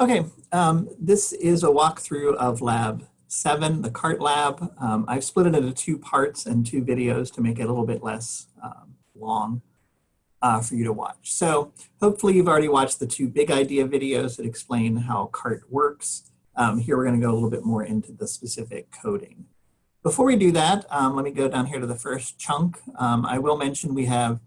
Okay, um, this is a walkthrough of lab seven, the CART lab. Um, I've split it into two parts and two videos to make it a little bit less um, long uh, for you to watch. So hopefully you've already watched the two big idea videos that explain how CART works. Um, here we're gonna go a little bit more into the specific coding. Before we do that, um, let me go down here to the first chunk. Um, I will mention we have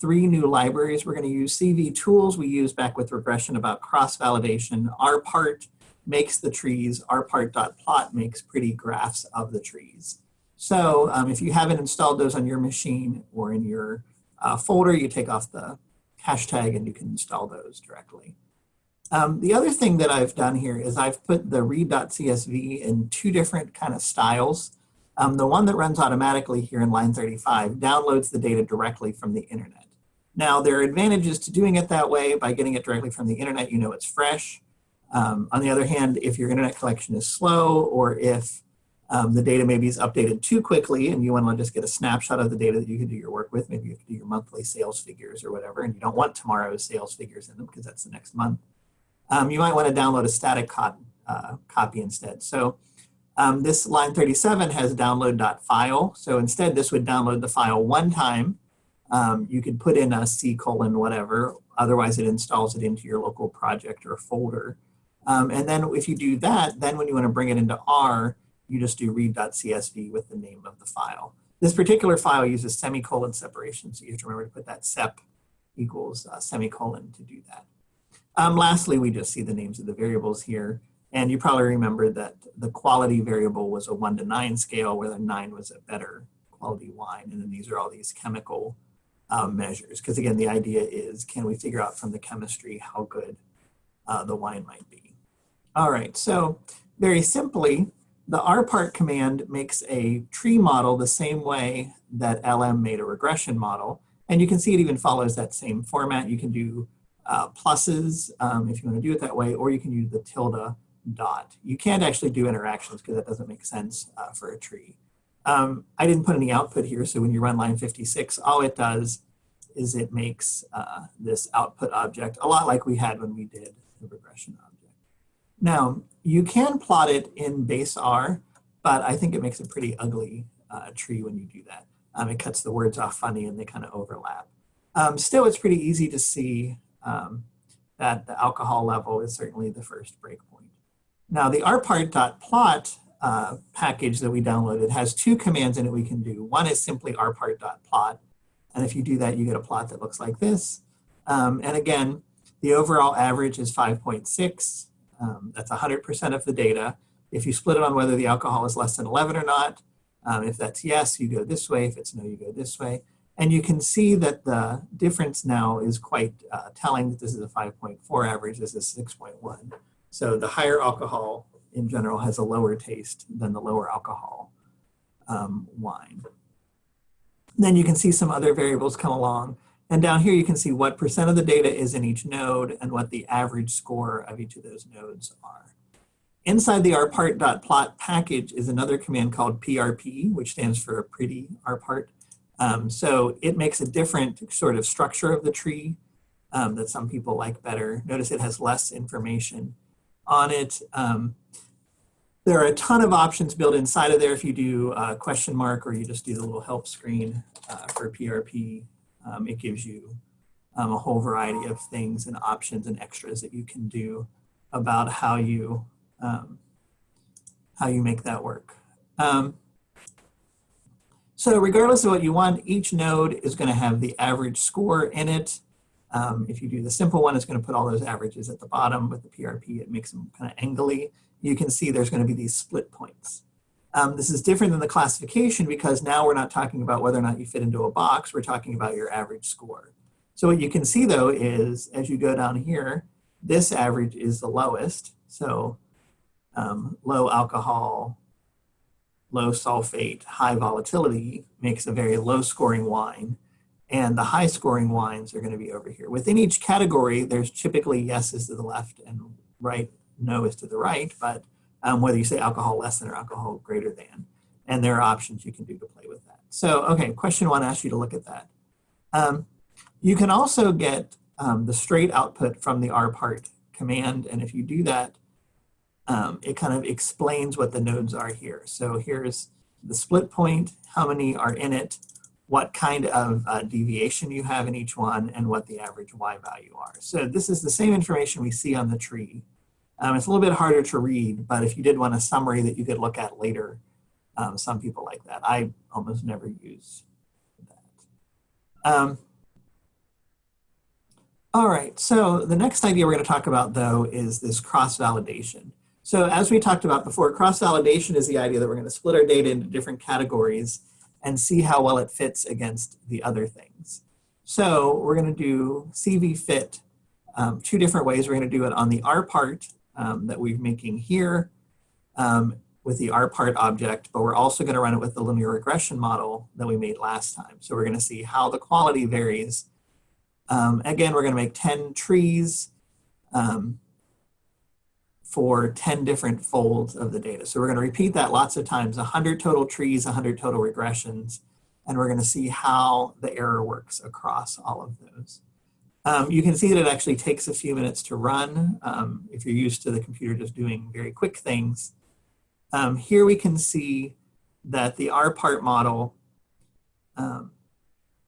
three new libraries. We're going to use CV tools we used back with regression about cross-validation. rpart makes the trees, rpart.plot makes pretty graphs of the trees. So um, if you haven't installed those on your machine or in your uh, folder, you take off the hashtag and you can install those directly. Um, the other thing that I've done here is I've put the read.csv in two different kind of styles. Um, the one that runs automatically here in line 35 downloads the data directly from the internet. Now, there are advantages to doing it that way. By getting it directly from the internet, you know it's fresh. Um, on the other hand, if your internet collection is slow or if um, the data maybe is updated too quickly and you want to just get a snapshot of the data that you can do your work with, maybe you to do your monthly sales figures or whatever, and you don't want tomorrow's sales figures in them because that's the next month, um, you might want to download a static co uh, copy instead. So um, this line 37 has download.file. So instead, this would download the file one time. Um, you could put in a C colon whatever. Otherwise, it installs it into your local project or folder. Um, and then if you do that, then when you want to bring it into R, you just do read.csv with the name of the file. This particular file uses semicolon separation, so you have to remember to put that sep equals uh, semicolon to do that. Um, lastly, we just see the names of the variables here. And you probably remember that the quality variable was a one to nine scale where the nine was a better quality wine. And then these are all these chemical um, measures. Because again, the idea is, can we figure out from the chemistry how good uh, the wine might be? All right, so very simply, the rpart command makes a tree model the same way that LM made a regression model. And you can see it even follows that same format. You can do uh, pluses um, if you want to do it that way, or you can use the tilde dot. You can't actually do interactions because that doesn't make sense uh, for a tree. Um, I didn't put any output here, so when you run line 56, all it does is it makes uh, this output object a lot like we had when we did the regression object. Now, you can plot it in base R, but I think it makes a pretty ugly uh, tree when you do that. Um, it cuts the words off funny and they kind of overlap. Um, still, it's pretty easy to see um, that the alcohol level is certainly the first breakpoint. Now the rpart.plot uh, package that we downloaded has two commands in it we can do. One is simply rpart.plot. And if you do that, you get a plot that looks like this. Um, and again, the overall average is 5.6. Um, that's 100% of the data. If you split it on whether the alcohol is less than 11 or not, um, if that's yes, you go this way. If it's no, you go this way. And you can see that the difference now is quite uh, telling that this is a 5.4 average, this is 6.1. So the higher alcohol in general has a lower taste than the lower alcohol um, wine. Then you can see some other variables come along. And down here you can see what percent of the data is in each node and what the average score of each of those nodes are. Inside the rpart.plot package is another command called prp, which stands for pretty rpart. Um, so it makes a different sort of structure of the tree um, that some people like better. Notice it has less information on it. Um, there are a ton of options built inside of there if you do a question mark or you just do the little help screen uh, for PRP. Um, it gives you um, a whole variety of things and options and extras that you can do about how you um, how you make that work. Um, so regardless of what you want, each node is going to have the average score in it. Um, if you do the simple one, it's going to put all those averages at the bottom. With the PRP, it makes them kind of angly. You can see there's going to be these split points. Um, this is different than the classification because now we're not talking about whether or not you fit into a box. We're talking about your average score. So what you can see though is as you go down here, this average is the lowest. So um, low alcohol, low sulfate, high volatility makes a very low scoring wine and the high scoring wines are going to be over here. Within each category, there's typically yeses to the left and right, no is to the right, but um, whether you say alcohol less than or alcohol greater than, and there are options you can do to play with that. So, okay, question one asks you to look at that. Um, you can also get um, the straight output from the rpart command. And if you do that, um, it kind of explains what the nodes are here. So here's the split point, how many are in it, what kind of uh, deviation you have in each one, and what the average y value are. So this is the same information we see on the tree. Um, it's a little bit harder to read, but if you did want a summary that you could look at later, um, some people like that. I almost never use that. Um, all right, so the next idea we're going to talk about, though, is this cross-validation. So as we talked about before, cross-validation is the idea that we're going to split our data into different categories and see how well it fits against the other things. So we're going to do CV fit um, two different ways. We're going to do it on the rpart um, that we're making here um, with the rpart object, but we're also going to run it with the linear regression model that we made last time. So we're going to see how the quality varies um, again, we're going to make 10 trees um, for 10 different folds of the data. So we're going to repeat that lots of times, 100 total trees, 100 total regressions, and we're going to see how the error works across all of those. Um, you can see that it actually takes a few minutes to run um, if you're used to the computer just doing very quick things. Um, here we can see that the rpart model um,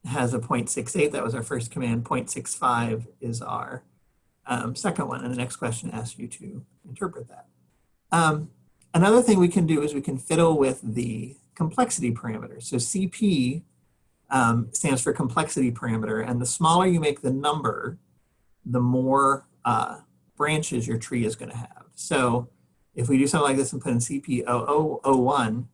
has a 0.68. That was our first command. 0.65 is our um, second one. And the next question asks you to interpret that. Um, another thing we can do is we can fiddle with the complexity parameter. So CP um, stands for complexity parameter. And the smaller you make the number, the more uh, branches your tree is going to have. So if we do something like this and put in CP0001,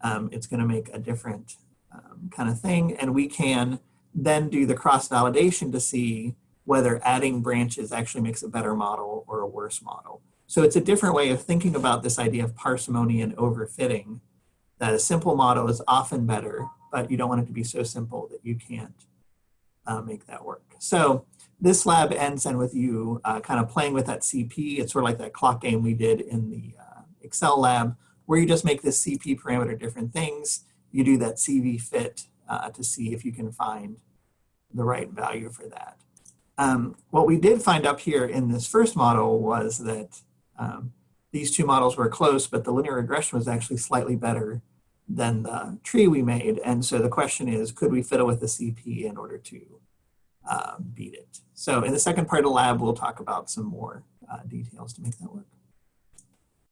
um, it's going to make a different um, kind of thing. And we can then do the cross-validation to see whether adding branches actually makes a better model or a worse model. So it's a different way of thinking about this idea of parsimony and overfitting, that a simple model is often better, but you don't want it to be so simple that you can't uh, make that work. So this lab ends then with you uh, kind of playing with that CP. It's sort of like that clock game we did in the uh, Excel lab, where you just make this CP parameter different things you do that CV fit uh, to see if you can find the right value for that. Um, what we did find up here in this first model was that um, these two models were close, but the linear regression was actually slightly better than the tree we made. And so the question is, could we fiddle with the CP in order to uh, beat it? So in the second part of the lab, we'll talk about some more uh, details to make that work.